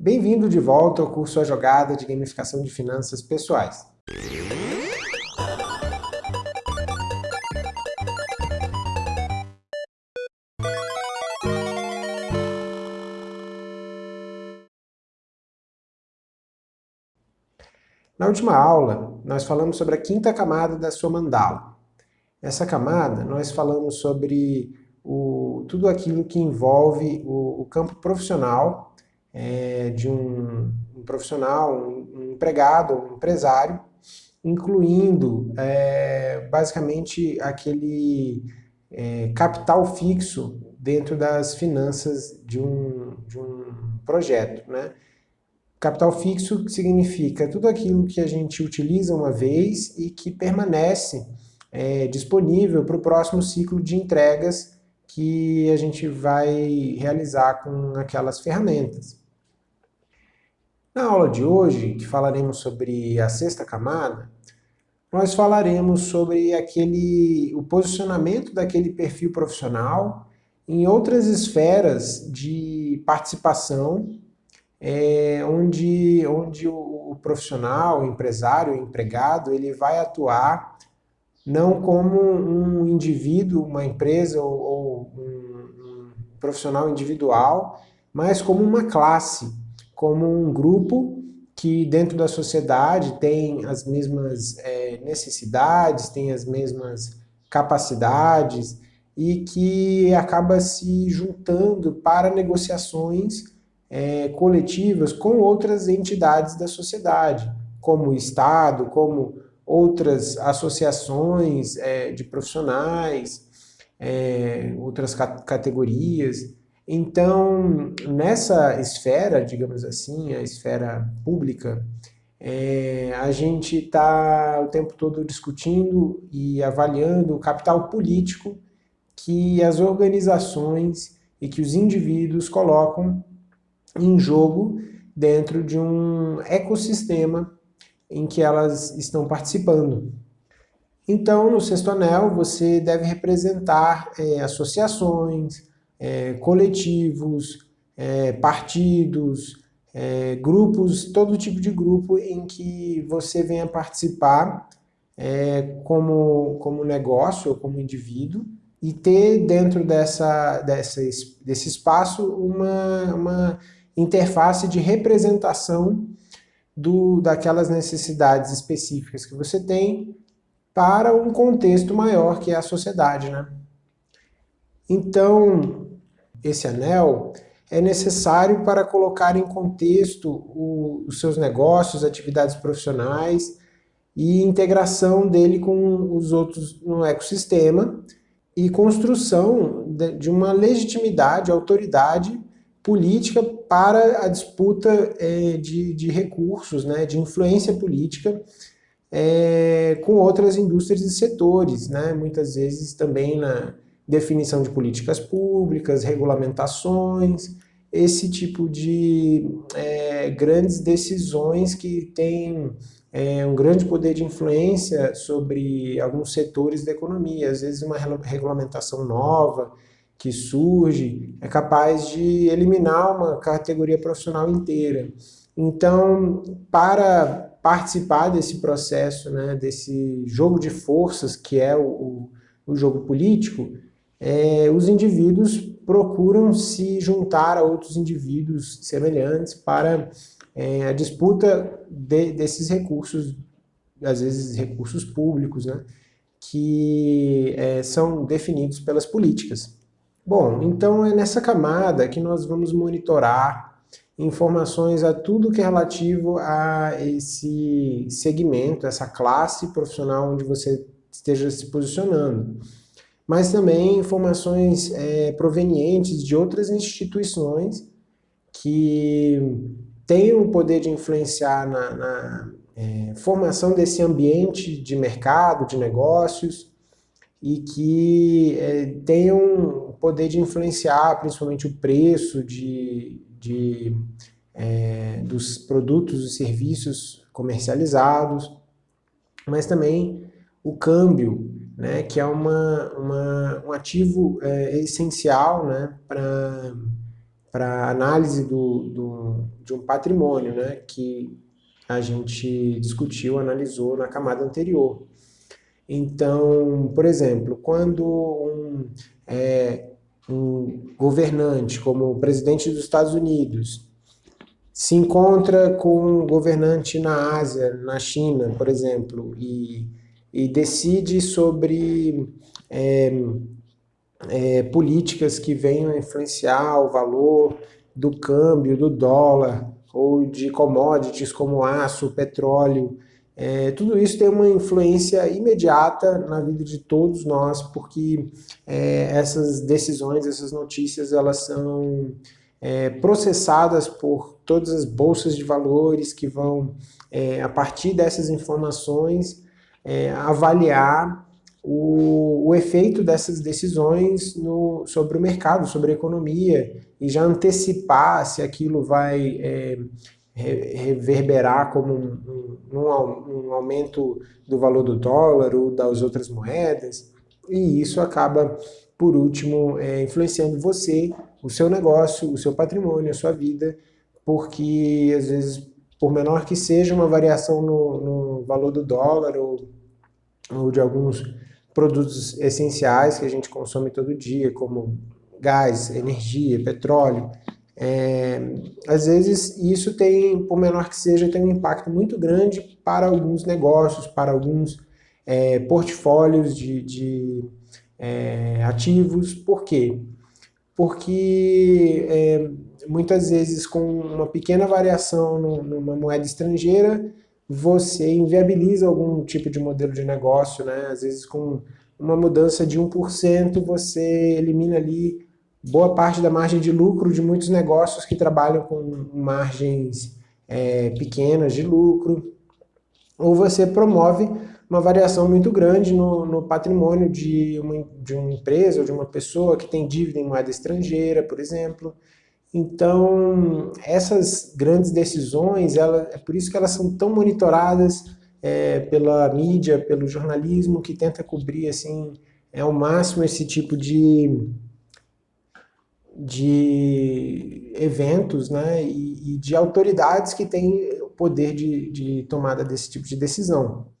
Bem-vindo de volta ao curso A Jogada de Gamificação de Finanças Pessoais. Na última aula, nós falamos sobre a quinta camada da sua mandala. Essa camada, nós falamos sobre o, tudo aquilo que envolve o, o campo profissional é, de um, um profissional, um, um, empregado, um empresário, incluindo é, basicamente aquele é, capital fixo dentro das finanças de um, de um projeto. Né? Capital fixo significa tudo aquilo que a gente utiliza uma vez e que permanece é, disponível para o próximo ciclo de entregas que a gente vai realizar com aquelas ferramentas. Na aula de hoje, que falaremos sobre a sexta camada, nós falaremos sobre aquele, o posicionamento daquele perfil profissional em outras esferas de participação, é, onde, onde o, o profissional, o empresário, o empregado, ele vai atuar não como um indivíduo, uma empresa ou, ou um, profissional individual, mas como uma classe, como um grupo que dentro da sociedade tem as mesmas é, necessidades, tem as mesmas capacidades e que acaba se juntando para negociações é, coletivas com outras entidades da sociedade, como o Estado, como outras associações é, de profissionais, é, outras categorias. Então, nessa esfera, digamos assim, a esfera pública, é, a gente está o tempo todo discutindo e avaliando o capital político que as organizações e que os indivíduos colocam em jogo dentro de um ecossistema em que elas estão participando. Então, no sexto anel, você deve representar é, associações, é, coletivos, é, partidos, é, grupos, todo tipo de grupo em que você venha participar é, como, como negócio ou como indivíduo e ter dentro dessa, dessa, desse espaço uma, uma interface de representação do, daquelas necessidades específicas que você tem para um contexto maior que é a sociedade. Né? Então, esse anel é necessário para colocar em contexto o, os seus negócios, atividades profissionais e integração dele com os outros no ecossistema e construção de, de uma legitimidade, autoridade política para a disputa é, de, de, recursos, né, de influência política é, com outras indústrias e setores, né, muitas vezes também na definição de políticas públicas, regulamentações, esse tipo de é, grandes decisões que têm é, um grande poder de influência sobre alguns setores da economia, às vezes uma regulamentação nova, que surge é capaz de eliminar uma categoria profissional inteira. Então, para participar desse processo, né, desse jogo de forças que é o, o jogo político, é, os indivíduos procuram se juntar a outros indivíduos semelhantes para é, a disputa de, desses recursos, às vezes recursos públicos, né, que é, são definidos pelas políticas. Bom, então é nessa camada que nós vamos monitorar informações a tudo que é relativo a esse segmento, essa classe profissional onde você esteja se posicionando. Mas também informações é, provenientes de outras instituições que têm o poder de influenciar na, na é, formação desse ambiente de mercado, de negócios, e que é, tenham poder de influenciar principalmente o preço de, de, é, dos produtos e serviços comercializados, mas também o câmbio, né, que é uma, uma um ativo é, essencial né, para análise do, do, de um patrimônio, né, que a gente discutiu, analisou na camada anterior. Então, por exemplo, quando um, é, um governante, como o presidente dos Estados Unidos, se encontra com um governante na Ásia, na China, por exemplo, e, e decide sobre é, é, políticas que venham influenciar o valor do câmbio, do dólar, ou de commodities como aço, petróleo, é, tudo isso tem uma influência imediata na vida de todos nós, porque é, essas decisões, essas notícias, elas são é, processadas por todas as bolsas de valores que vão, é, a partir dessas informações, é, avaliar o, o, efeito dessas decisões no, sobre o mercado, sobre a economia, e já antecipar se aquilo vai é, reverberar como um, um, um, aumento do valor do dólar ou das outras moedas, e isso acaba, por último, é, influenciando você, o seu negócio, o seu patrimônio, a sua vida, porque às vezes, por menor que seja uma variação no, no valor do dólar ou, ou de alguns produtos essenciais que a gente consome todo dia, como gás, energia, petróleo, é, às vezes isso tem, por menor que seja, tem um impacto muito grande para alguns negócios, para alguns é, portfólios de, de é, ativos. Por quê? Porque é, muitas vezes com uma pequena variação no, numa moeda estrangeira, você inviabiliza algum tipo de modelo de negócio, né? Às vezes com uma mudança de 1%, você elimina ali boa parte da margem de lucro de muitos negócios que trabalham com margens é, pequenas de lucro, ou você promove uma variação muito grande no, no patrimônio de uma, de uma empresa ou de uma pessoa que tem dívida em moeda estrangeira, por exemplo. Então, essas grandes decisões, ela, é por isso que elas são tão monitoradas é, pela mídia, pelo jornalismo, que tenta cobrir assim, é, ao máximo esse tipo de, de eventos né, e, e de autoridades que têm poder de, de tomada desse tipo de decisão.